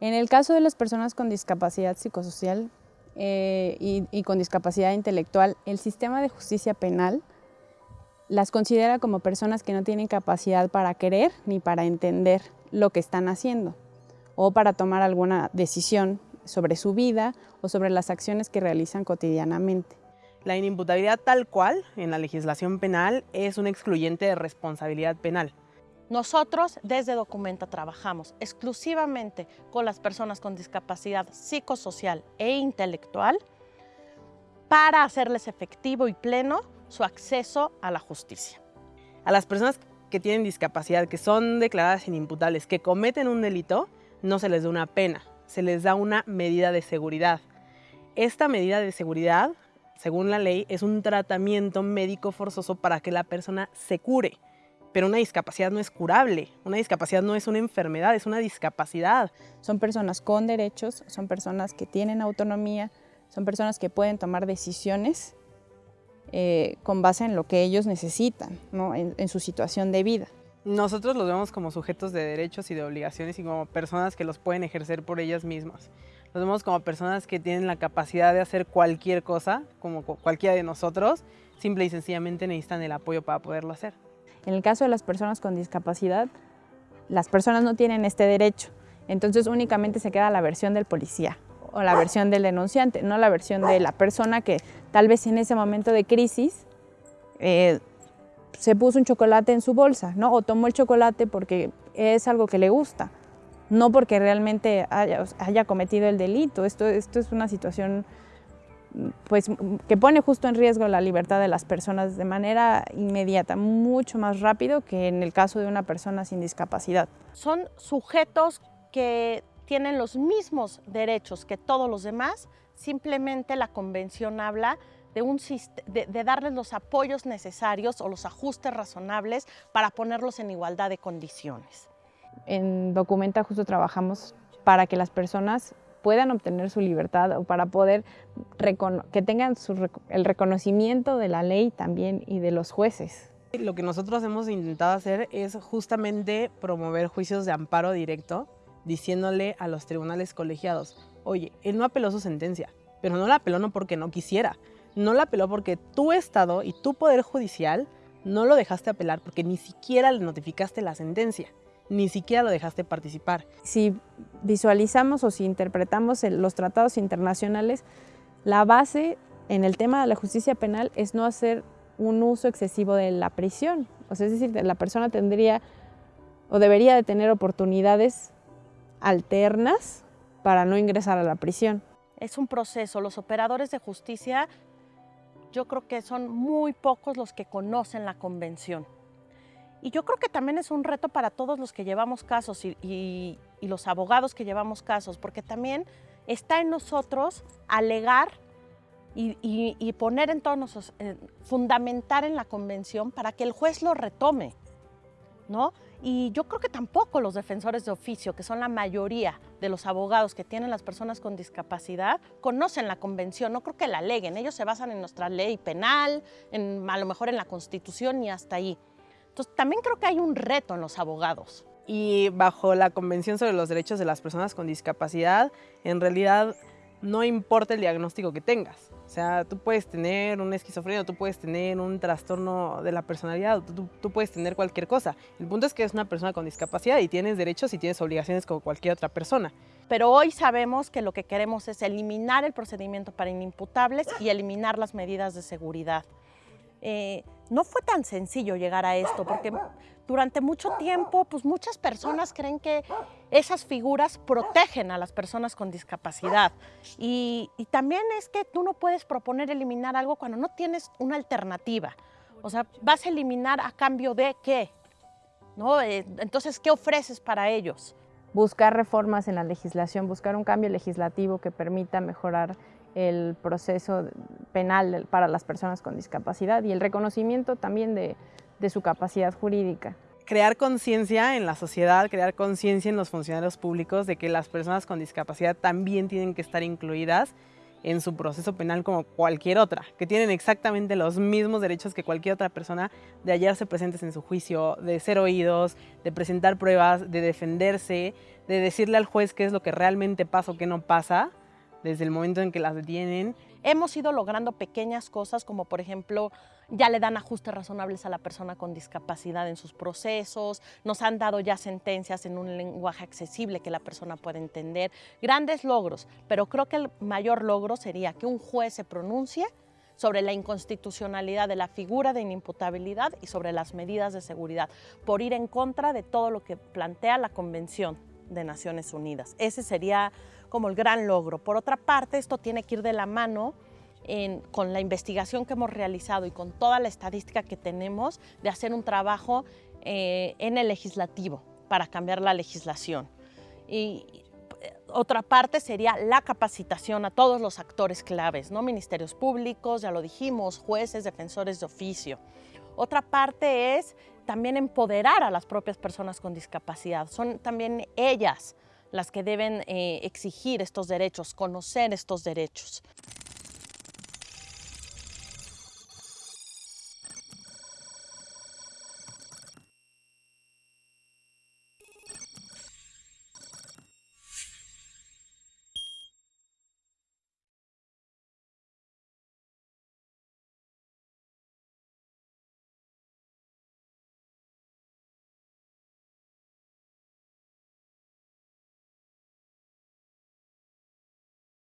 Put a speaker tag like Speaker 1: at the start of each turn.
Speaker 1: En el caso de las personas con discapacidad psicosocial eh, y, con discapacidad intelectual, el sistema de justicia penal las considera como personas que no tienen capacidad para querer ni para entender lo que están haciendo o para tomar alguna decisión sobre su vida o sobre las acciones que realizan cotidianamente.
Speaker 2: La inimputabilidad tal cual en la legislación penal es un excluyente de responsabilidad penal.
Speaker 3: Nosotros desde Documenta trabajamos exclusivamente con las personas con discapacidad psicosocial e intelectual para hacerles efectivo y pleno su acceso a la justicia.
Speaker 2: A las personas que tienen discapacidad, que son declaradas inimputables, que cometen un delito, no se les da una pena, se les da una medida de seguridad. Esta medida de seguridad, según la ley, es un tratamiento médico forzoso para que la persona se cure. Pero una discapacidad no es curable, una discapacidad no es una enfermedad, es una discapacidad.
Speaker 1: Son personas con derechos, son personas que tienen autonomía, son personas que pueden tomar decisiones eh, con base en lo que ellos necesitan, en, su situación de vida.
Speaker 2: Nosotros los vemos como sujetos de derechos y de obligaciones y como personas que los pueden ejercer por ellas mismas. Los vemos como personas que tienen la capacidad de hacer cualquier cosa, como cualquiera de nosotros, simple y sencillamente necesitan el apoyo para poderlo hacer.
Speaker 1: En el caso de las personas con discapacidad, las personas no tienen este derecho, entonces únicamente se queda la versión del policía o la versión del denunciante, no la versión de la persona que tal vez en ese momento de crisis eh, se puso un chocolate en su bolsa, ¿no? o tomó el chocolate porque es algo que le gusta, no porque realmente haya, haya cometido el delito. Esto, esto es una situación pues, que pone justo en riesgo la libertad de las personas de manera inmediata, mucho más rápido que en el caso de una persona sin discapacidad.
Speaker 3: Son sujetos que tienen los mismos derechos que todos los demás, simplemente la convención habla de, un, de, darles los apoyos necesarios o los ajustes razonables para ponerlos en igualdad de condiciones.
Speaker 1: En Documenta justo trabajamos para que las personas puedan obtener su libertad o para poder que tengan el reconocimiento de la ley también y de los jueces.
Speaker 2: Lo que nosotros hemos intentado hacer es justamente promover juicios de amparo directo, diciéndole a los tribunales colegiados, oye, él no apeló su sentencia, pero no la apeló no porque no quisiera, no la apeló porque tu Estado y tu Poder Judicial no lo dejaste apelar porque ni siquiera le notificaste la sentencia ni siquiera lo dejaste participar.
Speaker 1: Si visualizamos o si interpretamos los tratados internacionales, la base en el tema de la justicia penal es no hacer un uso excesivo de la prisión. O sea, es decir, la persona tendría o debería de tener oportunidades alternas para no ingresar a la prisión.
Speaker 3: Es un proceso. Los operadores de justicia, yo creo que son muy pocos los que conocen la convención. Y yo creo que también es un reto para todos los que llevamos casos y, los abogados que llevamos casos, porque también está en nosotros alegar y, poner en todos nosotros, eh, fundamentar en la convención para que el juez lo retome, ¿no? Y yo creo que tampoco los defensores de oficio, que son la mayoría de los abogados que tienen las personas con discapacidad, conocen la convención, no creo que la aleguen, ellos se basan en nuestra ley penal, en, a lo mejor en la constitución y hasta ahí. Entonces, también creo que hay un reto en los abogados.
Speaker 2: Y bajo la Convención sobre los Derechos de las Personas con Discapacidad, en realidad no importa el diagnóstico que tengas. O sea, tú puedes tener una esquizofrenia, tú puedes tener un trastorno de la personalidad, tú, tú, puedes tener cualquier cosa. El punto es que eres una persona con discapacidad y tienes derechos y tienes obligaciones como cualquier otra persona.
Speaker 3: Pero hoy sabemos que lo que queremos es eliminar el procedimiento para inimputables y eliminar las medidas de seguridad. Eh, no fue tan sencillo llegar a esto, porque durante mucho tiempo, pues muchas personas creen que esas figuras protegen a las personas con discapacidad. Y, también es que tú no puedes proponer eliminar algo cuando no tienes una alternativa. O sea, vas a eliminar a cambio de qué. ¿No? Eh, entonces, ¿qué ofreces para ellos?
Speaker 1: Buscar reformas en la legislación, buscar un cambio legislativo que permita mejorar el proceso penal para las personas con discapacidad y el reconocimiento también de, su capacidad jurídica.
Speaker 2: Crear conciencia en la sociedad, crear conciencia en los funcionarios públicos de que las personas con discapacidad también tienen que estar incluidas en su proceso penal como cualquier otra, que tienen exactamente los mismos derechos que cualquier otra persona de hallarse presentes en su juicio, de ser oídos, de presentar pruebas, de defenderse, de decirle al juez qué es lo que realmente pasa o qué no pasa desde el momento en que las detienen.
Speaker 3: Hemos ido logrando pequeñas cosas como por ejemplo ya le dan ajustes razonables a la persona con discapacidad en sus procesos, nos han dado ya sentencias en un lenguaje accesible que la persona pueda entender, grandes logros, pero creo que el mayor logro sería que un juez se pronuncie sobre la inconstitucionalidad de la figura de inimputabilidad y sobre las medidas de seguridad, por ir en contra de todo lo que plantea la Convención de Naciones Unidas. Ese sería como el gran logro. Por otra parte, esto tiene que ir de la mano con la investigación que hemos realizado y con toda la estadística que tenemos de hacer un trabajo eh, en el legislativo para cambiar la legislación. Y eh, otra parte sería la capacitación a todos los actores claves, ¿no? ministerios públicos, ya lo dijimos, jueces, defensores de oficio. Otra parte es también empoderar a las propias personas con discapacidad. Son también ellas las que deben eh, exigir estos derechos, conocer estos derechos.